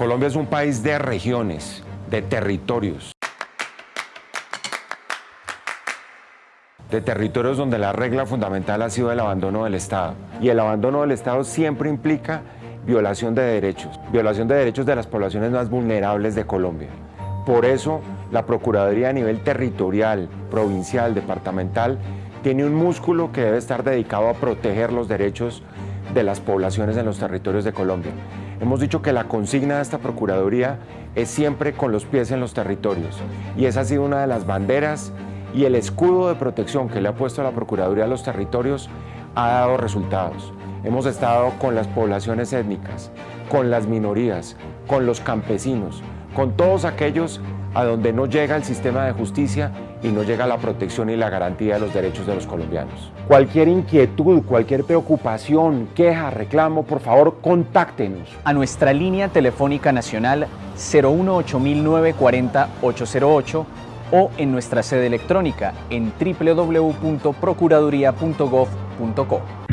Colombia es un país de regiones, de territorios. de territorios donde la regla fundamental ha sido el abandono del Estado. Y el abandono del Estado siempre implica violación de derechos, violación de derechos de las poblaciones más vulnerables de Colombia. Por eso, la Procuraduría a nivel territorial, provincial, departamental, tiene un músculo que debe estar dedicado a proteger los derechos de las poblaciones en los territorios de Colombia. Hemos dicho que la consigna de esta Procuraduría es siempre con los pies en los territorios y esa ha sido una de las banderas y el escudo de protección que le ha puesto la Procuraduría a los territorios ha dado resultados. Hemos estado con las poblaciones étnicas, con las minorías, con los campesinos, con todos aquellos a donde no llega el sistema de justicia y no llega la protección y la garantía de los derechos de los colombianos. Cualquier inquietud, cualquier preocupación, queja, reclamo, por favor, contáctenos. A nuestra línea telefónica nacional 018-940-808 o en nuestra sede electrónica en www.procuraduría.gov.co.